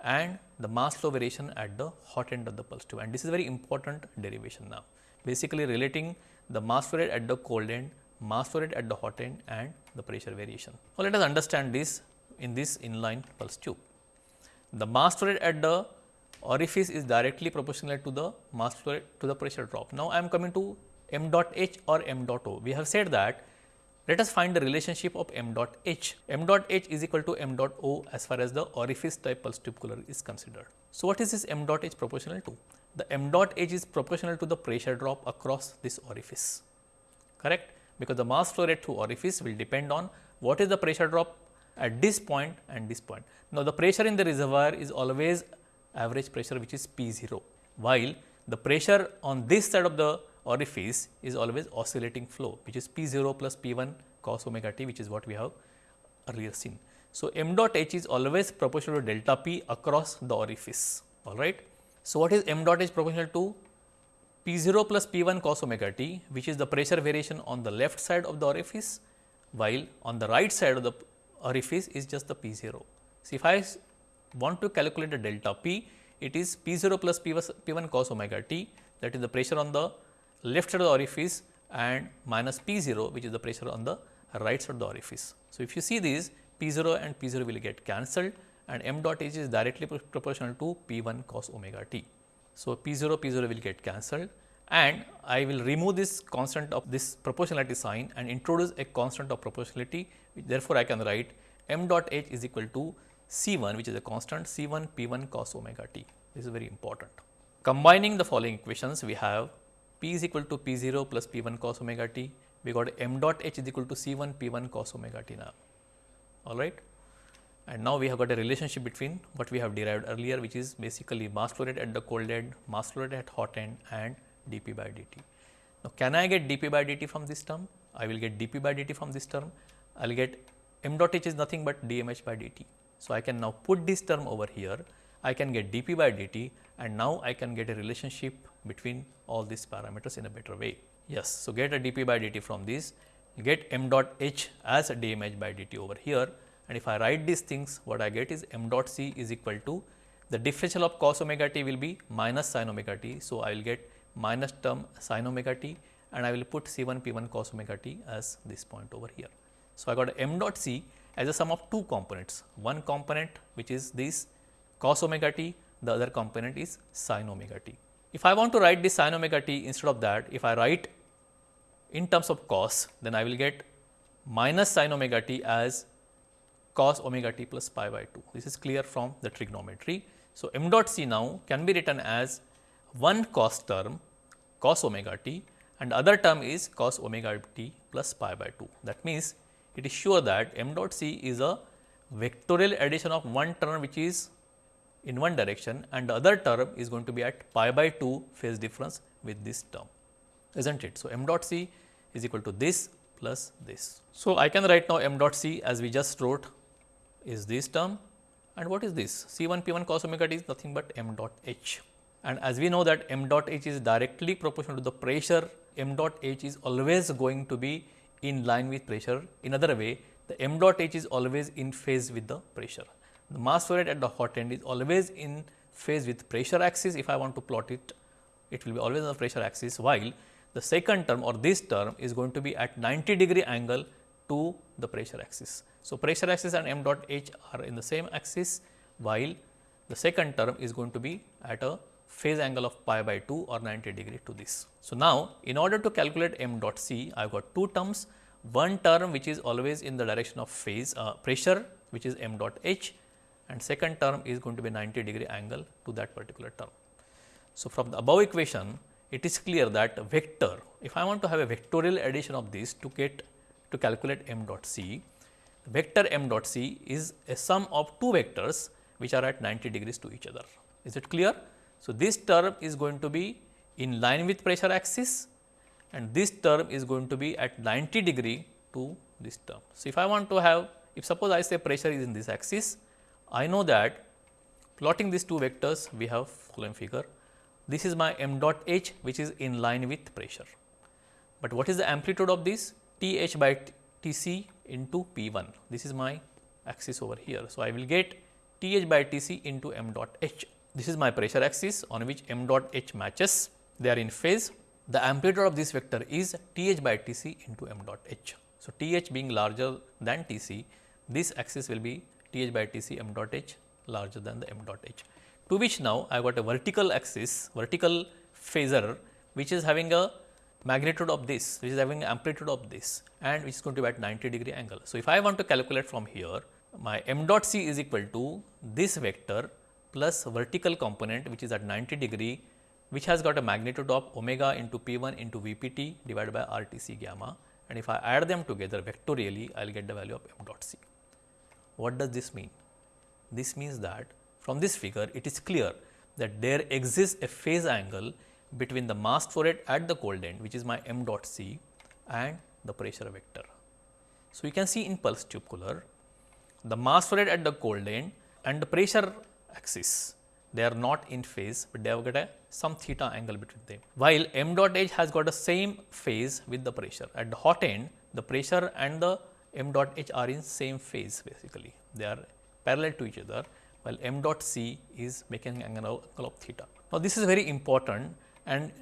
and the mass flow variation at the hot end of the pulse tube and this is very important derivation now. Basically relating the mass flow rate at the cold end mass flow rate at the hot end and the pressure variation. Now, let us understand this in this inline pulse tube. The mass flow rate at the orifice is directly proportional to the mass flow rate to the pressure drop. Now, I am coming to m dot h or m dot o. We have said that let us find the relationship of m dot h. m dot h is equal to m dot o as far as the orifice type pulse tube cooler is considered. So, what is this m dot h proportional to? The m dot h is proportional to the pressure drop across this orifice, correct? because the mass flow rate through orifice will depend on what is the pressure drop at this point and this point. Now, the pressure in the reservoir is always average pressure which is P 0, while the pressure on this side of the orifice is always oscillating flow which is P 0 plus P 1 cos omega t which is what we have earlier seen. So, m dot h is always proportional to delta p across the orifice all right. So, what is m dot h proportional to P 0 plus P 1 cos omega t which is the pressure variation on the left side of the orifice while on the right side of the orifice is just the P 0. So, if I want to calculate the delta P it is P 0 plus P 1 cos omega t that is the pressure on the left side of the orifice and minus P 0 which is the pressure on the right side of the orifice. So, if you see these P 0 and P 0 will get cancelled and m dot h is directly proportional to P 1 cos omega t. So, P 0 P 0 will get cancelled and I will remove this constant of this proportionality sign and introduce a constant of proportionality which therefore, I can write m dot h is equal to C 1 which is a constant C 1 P 1 cos omega t. This is very important. Combining the following equations, we have P is equal to P 0 plus P 1 cos omega t. We got m dot h is equal to C 1 P 1 cos omega t now. All right. And now we have got a relationship between what we have derived earlier, which is basically mass flow rate at the cold end, mass flow rate at hot end, and dP by dt. Now, can I get dP by dt from this term? I will get dP by dt from this term. I will get m dot h is nothing but dmh by dt. So, I can now put this term over here, I can get dP by dt and now I can get a relationship between all these parameters in a better way. Yes, so get a dP by dt from this, get m dot h as a dmh by dt over here and if I write these things what I get is m dot c is equal to the differential of cos omega t will be minus sin omega t. So, I will get minus term sin omega t and I will put C 1 P 1 cos omega t as this point over here. So, I got m dot c as a sum of two components, one component which is this cos omega t, the other component is sin omega t. If I want to write this sin omega t instead of that, if I write in terms of cos, then I will get minus sin omega t as cos omega t plus pi by 2. This is clear from the trigonometry. So, m dot c now can be written as one cos term cos omega t and other term is cos omega t plus pi by 2. That means, it is sure that m dot c is a vectorial addition of one term which is in one direction and the other term is going to be at pi by 2 phase difference with this term is not it. So, m dot c is equal to this plus this. So, I can write now m dot c as we just wrote is this term and what is this C 1 P 1 cos omega t is nothing but m dot h and as we know that m dot h is directly proportional to the pressure m dot h is always going to be in line with pressure. In other way, the m dot h is always in phase with the pressure. The mass flow rate at the hot end is always in phase with pressure axis. If I want to plot it, it will be always on the pressure axis, while the second term or this term is going to be at 90 degree angle to the pressure axis. So, pressure axis and m dot h are in the same axis, while the second term is going to be at a phase angle of pi by 2 or 90 degree to this. So, now in order to calculate m dot c, I have got two terms, one term which is always in the direction of phase uh, pressure which is m dot h and second term is going to be 90 degree angle to that particular term. So, from the above equation it is clear that vector, if I want to have a vectorial addition of this to get to calculate m dot c, vector m dot c is a sum of two vectors which are at 90 degrees to each other. Is it clear? So, this term is going to be in line with pressure axis and this term is going to be at 90 degree to this term. So, if I want to have if suppose I say pressure is in this axis, I know that plotting these two vectors we have following figure. This is my m dot h which is in line with pressure. But what is the amplitude of this? T h by T c into P 1. This is my axis over here. So, I will get T h by T c into m dot h this is my pressure axis on which m dot h matches, they are in phase. The amplitude of this vector is T h by T c into m dot h. So, T h being larger than T c, this axis will be T h by T c m dot h larger than the m dot h. To which now I got a vertical axis, vertical phasor which is having a magnitude of this, which is having amplitude of this and which is going to be at 90 degree angle. So, if I want to calculate from here, my m dot c is equal to this vector plus vertical component which is at 90 degree which has got a magnitude of omega into p 1 into v p t divided by r t c gamma and if I add them together vectorially I will get the value of m dot c. What does this mean? This means that from this figure it is clear that there exists a phase angle between the mass flow rate at the cold end which is my m dot c and the pressure vector. So, you can see in pulse tube cooler the mass flow rate at the cold end and the pressure axis. They are not in phase, but they have got a some theta angle between them. While m dot h has got the same phase with the pressure. At the hot end, the pressure and the m dot h are in same phase basically. They are parallel to each other, while m dot c is making angle of theta. Now, this is very important and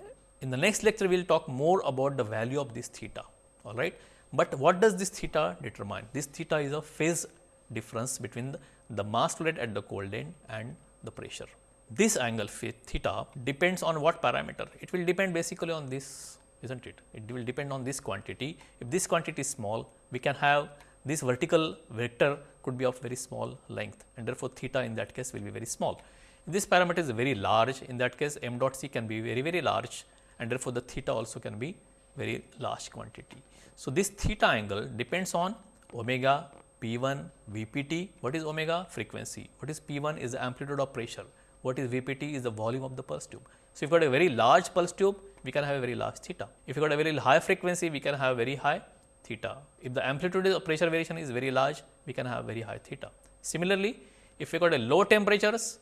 in the next lecture, we will talk more about the value of this theta, all right. But what does this theta determine? This theta is a phase difference between the the mass flow rate at the cold end and the pressure. This angle theta depends on what parameter? It will depend basically on this isn't it? It will depend on this quantity. If this quantity is small, we can have this vertical vector could be of very small length and therefore, theta in that case will be very small. If this parameter is very large in that case m dot c can be very very large and therefore, the theta also can be very large quantity. So, this theta angle depends on omega P 1 VPT. What is omega? Frequency. What is P 1 is the amplitude of pressure. What is VPT is the volume of the pulse tube. So, if you got a very large pulse tube, we can have a very large theta. If you got a very high frequency, we can have very high theta. If the amplitude of pressure variation is very large, we can have very high theta. Similarly, if you got a low temperatures,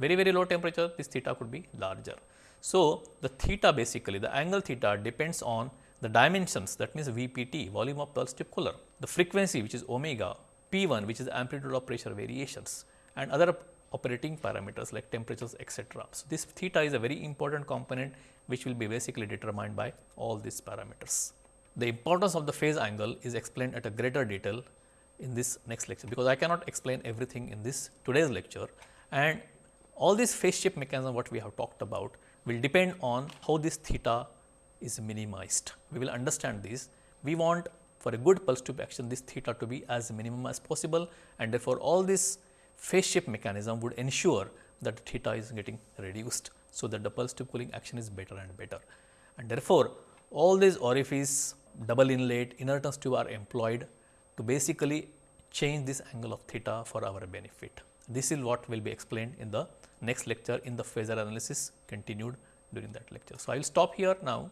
very very low temperature, this theta could be larger. So, the theta basically the angle theta depends on the dimensions that means VPT volume of pulse tube cooler, the frequency which is omega, P1 which is amplitude of pressure variations and other operating parameters like temperatures etc. So, this theta is a very important component which will be basically determined by all these parameters. The importance of the phase angle is explained at a greater detail in this next lecture, because I cannot explain everything in this today's lecture and all these phase shift mechanism what we have talked about will depend on how this theta is minimized. We will understand this. We want for a good pulse tube action this theta to be as minimum as possible and therefore, all this phase shift mechanism would ensure that theta is getting reduced. So, that the pulse tube cooling action is better and better and therefore, all these orifice double inlet inertance tube are employed to basically change this angle of theta for our benefit. This is what will be explained in the next lecture in the phasor analysis continued during that lecture. So, I will stop here now.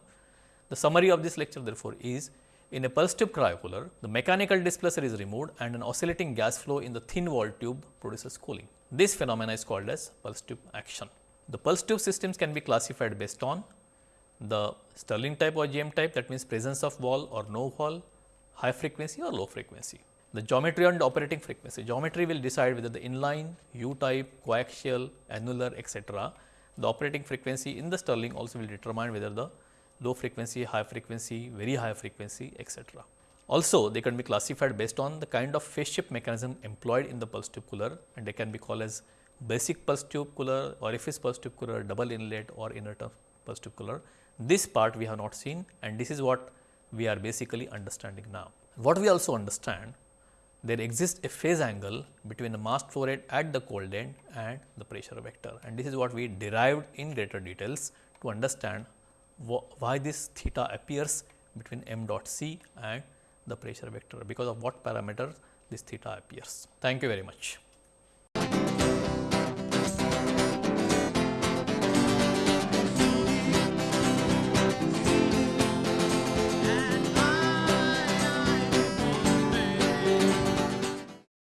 The summary of this lecture therefore is in a pulse tube cryocooler, the mechanical displacer is removed and an oscillating gas flow in the thin wall tube produces cooling. This phenomena is called as pulse tube action. The pulse tube systems can be classified based on the Stirling type or GM type that means presence of valve or no valve, high frequency or low frequency. The geometry and operating frequency. Geometry will decide whether the inline, U type, coaxial, annular etc. The operating frequency in the Stirling also will determine whether the low frequency, high frequency, very high frequency etc. Also, they can be classified based on the kind of phase shift mechanism employed in the pulse tube cooler and they can be called as basic pulse tube cooler, orifice pulse tube cooler, double inlet or inert pulse tube cooler. This part we have not seen and this is what we are basically understanding now. What we also understand there exists a phase angle between the mass flow rate at the cold end and the pressure vector and this is what we derived in greater details to understand why this theta appears between m dot c and the pressure vector because of what parameter this theta appears. Thank you very much.